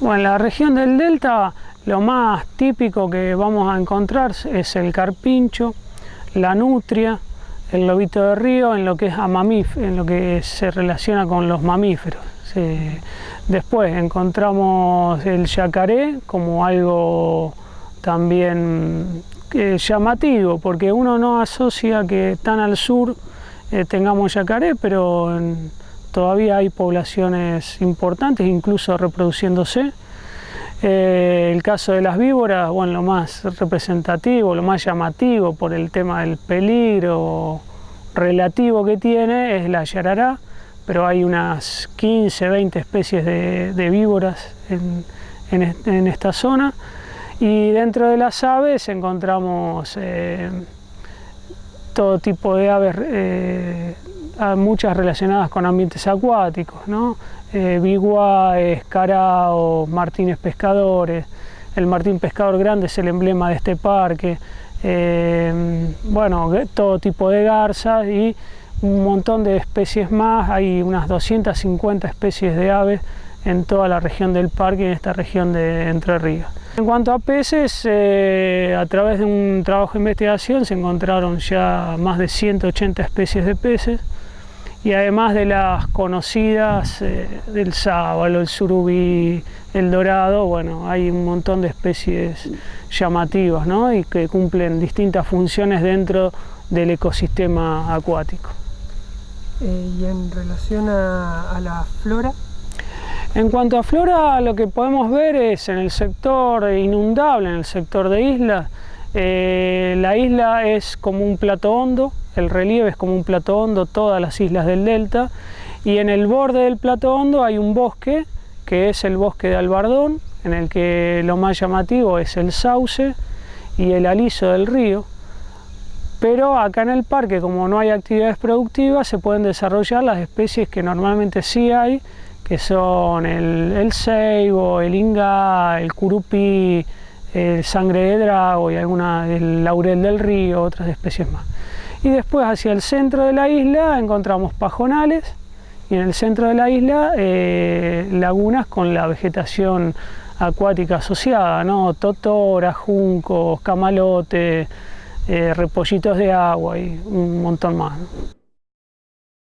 Bueno, en la región del Delta lo más típico que vamos a encontrar es el carpincho, la nutria, el lobito de río en lo que es a en lo que se relaciona con los mamíferos. Después encontramos el yacaré como algo también eh, llamativo, porque uno no asocia que tan al sur eh, tengamos yacaré, pero todavía hay poblaciones importantes, incluso reproduciéndose. Eh, el caso de las víboras, bueno, lo más representativo, lo más llamativo por el tema del peligro relativo que tiene es la yarará, pero hay unas 15, 20 especies de, víboras en, esta zona. Y dentro de las aves encontramos eh, todo tipo de aves, eh, muchas relacionadas con ambientes acuáticos, ¿no? eh, martines pescadores. El martín pescador grande es el emblema de este parque. Eh, bueno, todo tipo de garzas y un montón de especies más. Hay unas 250 especies de aves en toda la región del parque, en esta región de Entre Ríos. En cuanto a peces, eh, a través de un trabajo de investigación se encontraron ya más de 180 especies de peces y además de las conocidas eh, del sábalo, el surubí, el dorado, bueno, hay un montón de especies llamativas ¿no? y que cumplen distintas funciones dentro del ecosistema acuático. Eh, ¿Y en relación a, la flora? En cuanto a flora, lo que podemos ver es en el sector inundable, en el sector de islas, eh, la isla es como un plato hondo, el relieve es como un plato hondo, todas las islas del delta, y en el borde del plato hondo hay un bosque, que es el bosque de Albardón, en el que lo más llamativo es el sauce y el aliso del río. Pero acá en el parque, como no hay actividades productivas, se pueden desarrollar las especies que normalmente sí hay, que son el, el ceibo, el inga, el curupí, el sangre de drago y alguna del laurel del río, otras especies más. Y después hacia el centro de la isla encontramos pajonales y en el centro de la isla eh, lagunas con la vegetación acuática asociada, ¿no? totora, juncos, camalote, eh, repollitos de agua y un montón más.